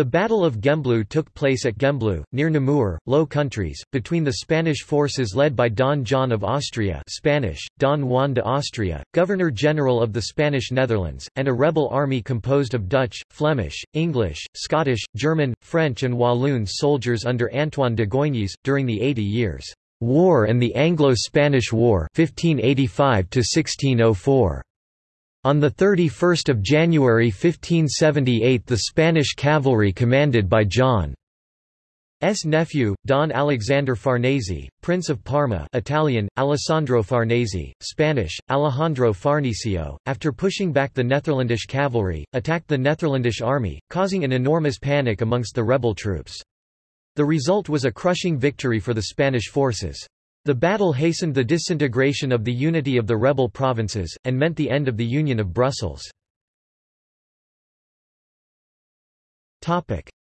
The Battle of Gembloux took place at Gembloux, near Namur, Low Countries, between the Spanish forces led by Don John of Austria Spanish, Don Juan de Austria, Governor-General of the Spanish Netherlands, and a rebel army composed of Dutch, Flemish, English, Scottish, German, French and Walloon soldiers under Antoine de Goignies, during the Eighty Years' War and the Anglo-Spanish War 1585 -1604. On 31 January 1578 the Spanish cavalry commanded by John's nephew, Don Alexander Farnese, Prince of Parma Italian, Alessandro Farnese, Spanish, Alejandro Farnesio, after pushing back the Netherlandish cavalry, attacked the Netherlandish army, causing an enormous panic amongst the rebel troops. The result was a crushing victory for the Spanish forces. The battle hastened the disintegration of the unity of the rebel provinces, and meant the end of the Union of Brussels.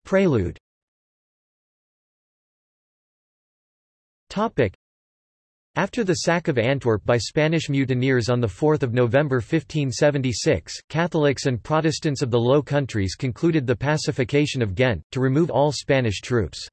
Prelude after the sack of Antwerp by Spanish mutineers on 4 November 1576, Catholics and Protestants of the Low Countries concluded the pacification of Ghent, to remove all Spanish troops.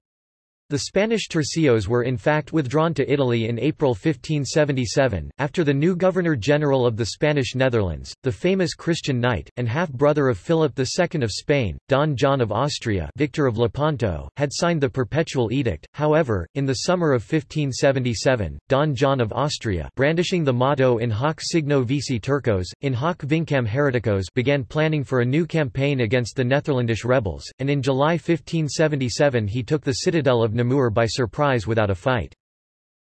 The Spanish tercios were in fact withdrawn to Italy in April 1577, after the new Governor-General of the Spanish Netherlands, the famous Christian knight, and half-brother of Philip II of Spain, Don John of Austria Victor of Lepanto, had signed the Perpetual Edict. However, in the summer of 1577, Don John of Austria brandishing the motto in hoc signo vici turcos, in hoc vincam hereticos began planning for a new campaign against the Netherlandish rebels, and in July 1577 he took the citadel of Namur by surprise without a fight.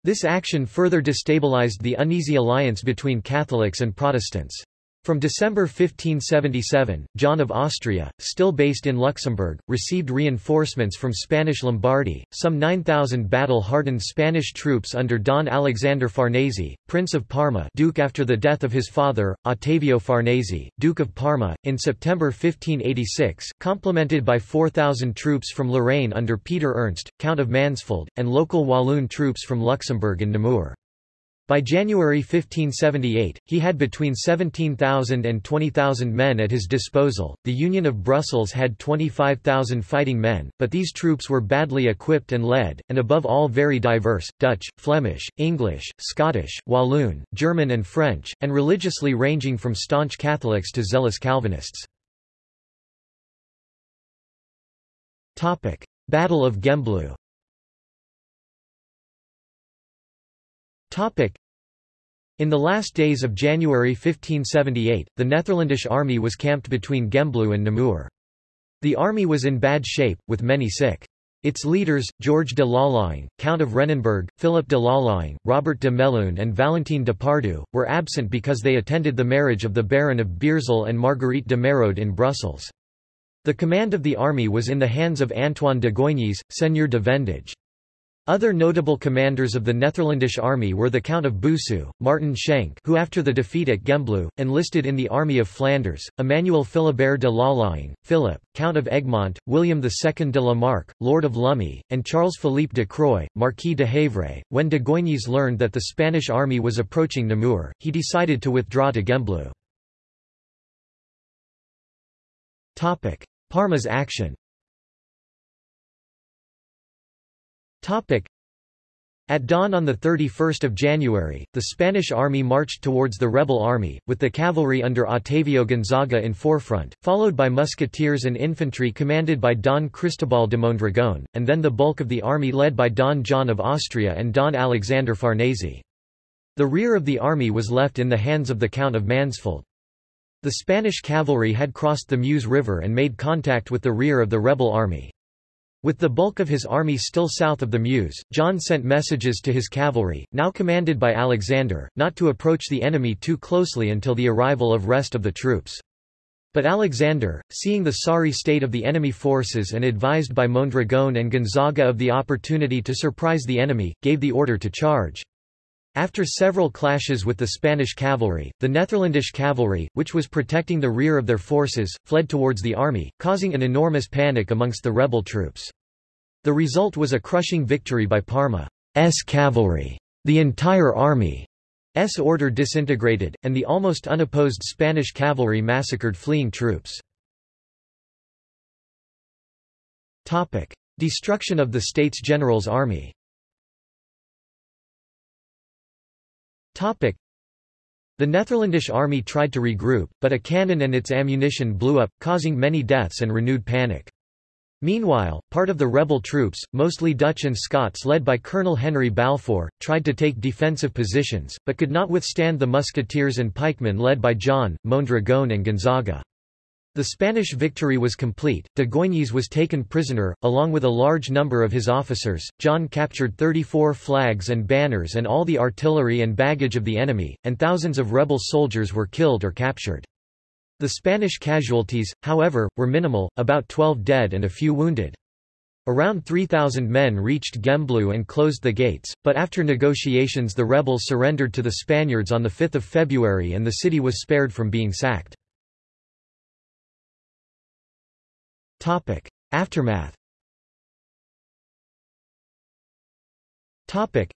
This action further destabilized the uneasy alliance between Catholics and Protestants. From December 1577, John of Austria, still based in Luxembourg, received reinforcements from Spanish Lombardy, some 9,000 battle-hardened Spanish troops under Don Alexander Farnese, Prince of Parma Duke after the death of his father, Ottavio Farnese, Duke of Parma, in September 1586, complemented by 4,000 troops from Lorraine under Peter Ernst, Count of Mansfeld, and local Walloon troops from Luxembourg and Namur. By January 1578, he had between 17,000 and 20,000 men at his disposal. The Union of Brussels had 25,000 fighting men, but these troops were badly equipped and led, and above all very diverse Dutch, Flemish, English, Scottish, Walloon, German, and French, and religiously ranging from staunch Catholics to zealous Calvinists. Battle of Gembloux In the last days of January 1578, the Netherlandish army was camped between Gembloux and Namur. The army was in bad shape, with many sick. Its leaders, George de Lalaing, Count of Rennenberg, Philip de Lalaing, Robert de Melun and Valentin de Pardoux, were absent because they attended the marriage of the Baron of Beersel and Marguerite de Merode in Brussels. The command of the army was in the hands of Antoine de Goignies, Seigneur de Vendegies. Other notable commanders of the Netherlandish army were the Count of Boussu, Martin Schenk who after the defeat at Gembloux, enlisted in the Army of Flanders, Emmanuel Philibert de Lalaing, Philip, Count of Egmont, William II de la Marck, Lord of Lumey, and Charles-Philippe de Croix, Marquis de Havre. When de Goignies learned that the Spanish army was approaching Namur, he decided to withdraw to Gembloux. Parma's action At dawn on 31 January, the Spanish army marched towards the rebel army, with the cavalry under Octavio Gonzaga in forefront, followed by musketeers and infantry commanded by Don Cristobal de Mondragón, and then the bulk of the army led by Don John of Austria and Don Alexander Farnese. The rear of the army was left in the hands of the Count of Mansfeld. The Spanish cavalry had crossed the Meuse River and made contact with the rear of the rebel army. With the bulk of his army still south of the Meuse, John sent messages to his cavalry, now commanded by Alexander, not to approach the enemy too closely until the arrival of rest of the troops. But Alexander, seeing the sorry state of the enemy forces and advised by Mondragón and Gonzaga of the opportunity to surprise the enemy, gave the order to charge. After several clashes with the Spanish cavalry, the Netherlandish cavalry, which was protecting the rear of their forces, fled towards the army, causing an enormous panic amongst the rebel troops. The result was a crushing victory by Parma's cavalry. The entire army's order disintegrated, and the almost unopposed Spanish cavalry massacred fleeing troops. Destruction of the States General's army The Netherlandish army tried to regroup, but a cannon and its ammunition blew up, causing many deaths and renewed panic. Meanwhile, part of the rebel troops, mostly Dutch and Scots led by Colonel Henry Balfour, tried to take defensive positions, but could not withstand the musketeers and pikemen led by John, Mondragon and Gonzaga. The Spanish victory was complete, de Goignies was taken prisoner, along with a large number of his officers, John captured 34 flags and banners and all the artillery and baggage of the enemy, and thousands of rebel soldiers were killed or captured. The Spanish casualties, however, were minimal, about 12 dead and a few wounded. Around 3,000 men reached Gembloux and closed the gates, but after negotiations the rebels surrendered to the Spaniards on 5 February and the city was spared from being sacked. Aftermath. Topic: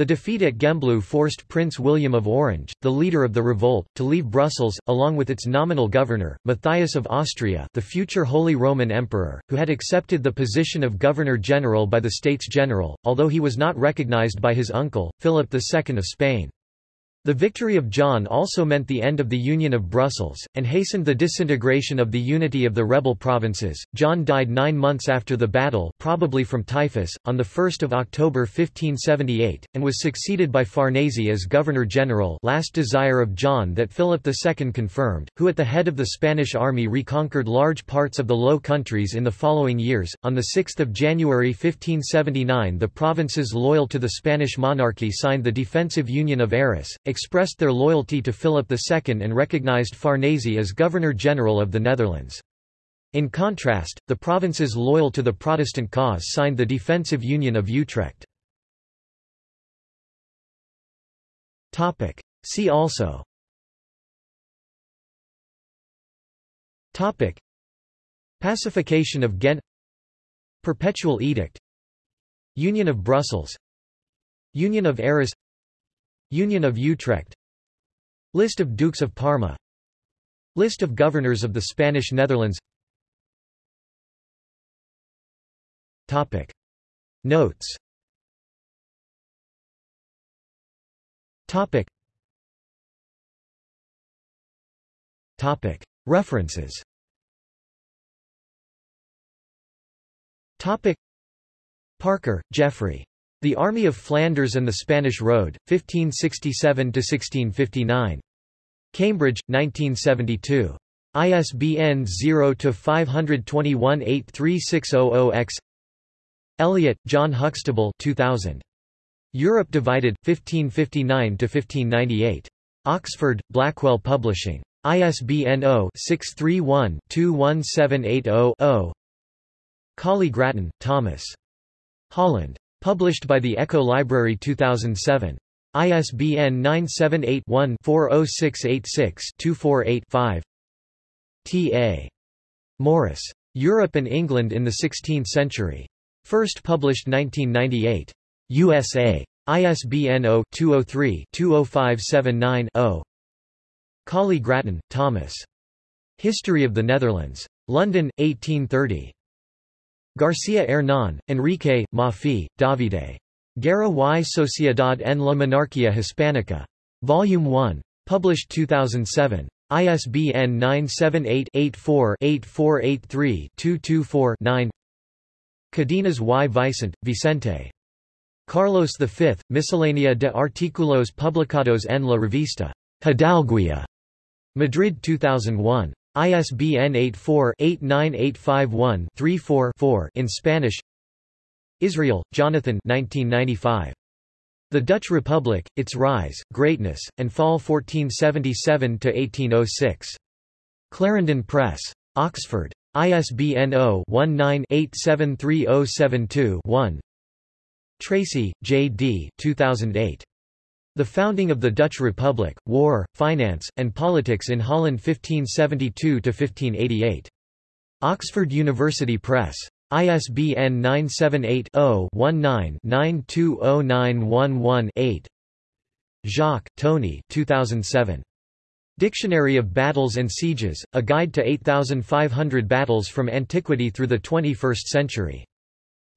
the defeat at Gembloux forced Prince William of Orange, the leader of the revolt, to leave Brussels, along with its nominal governor, Matthias of Austria the future Holy Roman Emperor, who had accepted the position of Governor-General by the States General, although he was not recognized by his uncle, Philip II of Spain. The victory of John also meant the end of the Union of Brussels, and hastened the disintegration of the unity of the rebel provinces. John died nine months after the battle probably from typhus, on 1 October 1578, and was succeeded by Farnese as Governor-General last desire of John that Philip II confirmed, who at the head of the Spanish army reconquered large parts of the Low Countries in the following years. On 6 January 1579 the provinces loyal to the Spanish monarchy signed the Defensive Union of Arras, expressed their loyalty to Philip II and recognized Farnese as Governor-General of the Netherlands. In contrast, the provinces loyal to the Protestant cause signed the Defensive Union of Utrecht. See also Topic. Pacification of Ghent Perpetual Edict Union of Brussels Union of Arras Union of Utrecht List of Dukes of Parma List of governors of the Spanish Netherlands Topic. Notes Topic. Topic. References Topic. Parker, Geoffrey. The Army of Flanders and the Spanish Road, 1567–1659. Cambridge, 1972. ISBN 0-521-83600-X Elliott, John Huxtable 2000. Europe Divided, 1559–1598. Oxford, Blackwell Publishing. ISBN 0-631-21780-0 Colley Grattan, Thomas. Holland. Published by the Echo Library 2007. ISBN 978-1-40686-248-5 T. A. Morris. Europe and England in the Sixteenth Century. First published 1998. USA. ISBN 0-203-20579-0. Colley Grattan, Thomas. History of the Netherlands. London, 1830. García Hernán, Enrique, Maffei, Davide. Guerra y Sociedad en la Monarquía Hispánica. Volume 1. Published 2007. ISBN 978-84-8483-224-9 Cadenas y Vicente, Vicente. Carlos V, Miscelánea de Artículos Publicados en la Revista Hidalguía. Madrid 2001. ISBN 84-89851-34-4 in Spanish Israel, Jonathan 1995. The Dutch Republic, Its Rise, Greatness, and Fall 1477–1806. Clarendon Press. Oxford. ISBN 0-19-873072-1 Tracy, J. D. 2008. The founding of the Dutch Republic, war, finance, and politics in Holland 1572–1588. Oxford University Press. ISBN 978-0-19-920911-8 Jacques, Tony 2007. Dictionary of Battles and Sieges, A Guide to 8,500 Battles from Antiquity Through the 21st Century.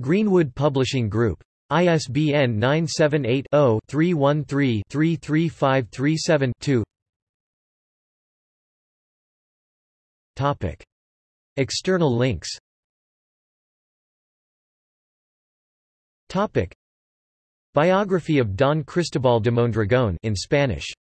Greenwood Publishing Group. ISBN 978-0-313-33537-2 External links. Biography of Don Cristobal de Mondragón in Spanish.